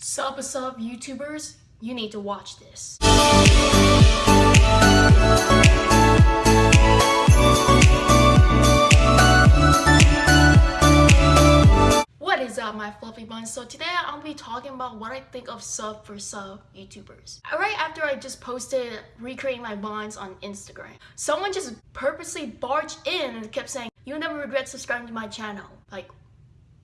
Sub sub YouTubers, you need to watch this. What is up my fluffy buns? So today I'll be talking about what I think of sub for sub YouTubers. Right after I just posted recreating my buns on Instagram, someone just purposely barged in and kept saying, you'll never regret subscribing to my channel. Like,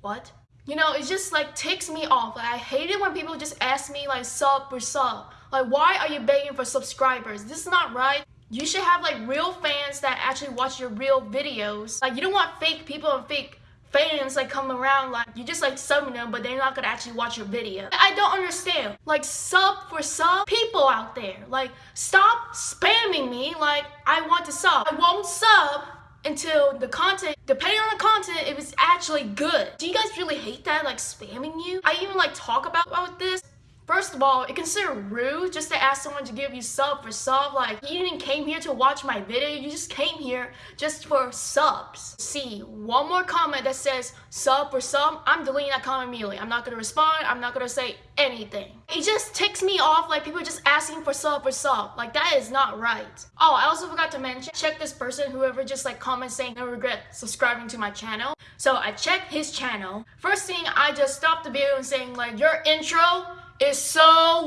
what? You know, it just like takes me off. Like I hate it when people just ask me like sub for sub. Like why are you begging for subscribers? This is not right. You should have like real fans that actually watch your real videos. Like you don't want fake people and fake fans like come around like you just like subbing them but they're not gonna actually watch your video. I don't understand. Like sub for sub people out there. Like stop spamming me like I want to sub. I won't sub until the content, depending on the content, if it's actually good. Do you guys really hate that, like spamming you? I even like talk about, about this First of all, it considered rude just to ask someone to give you sub for sub. Like, you didn't came here to watch my video, you just came here just for subs. See, one more comment that says sub for sub, I'm deleting that comment immediately. I'm not gonna respond, I'm not gonna say anything. It just ticks me off like people just asking for sub for sub. Like, that is not right. Oh, I also forgot to mention, check this person, whoever just like comments saying no regret subscribing to my channel. So I checked his channel. First thing, I just stopped the video and saying like, your intro is so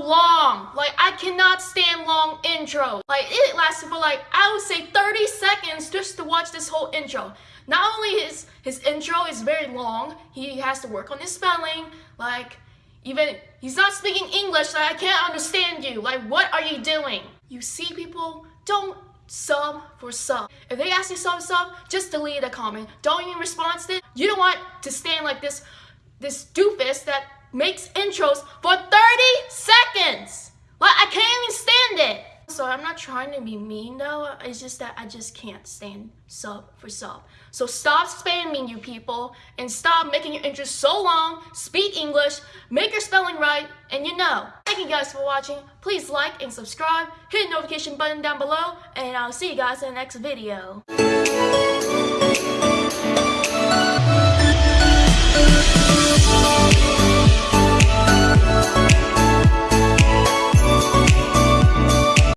long. Like, I cannot stand long intros. Like, it lasted for like, I would say 30 seconds just to watch this whole intro. Not only his, his intro is very long, he has to work on his spelling, like, even, he's not speaking English, like, I can't understand you. Like, what are you doing? You see people, don't sub for sub. If they ask you sub sub, just delete the comment. Don't even respond to it. You don't want to stand like this, this doofus that makes intros for 30 seconds. Like, I can't even stand it. So I'm not trying to be mean though, it's just that I just can't stand sub for sub. So stop spamming you people and stop making your intros so long, speak English, make your spelling right, and you know. Thank you guys for watching. Please like and subscribe, hit the notification button down below, and I'll see you guys in the next video.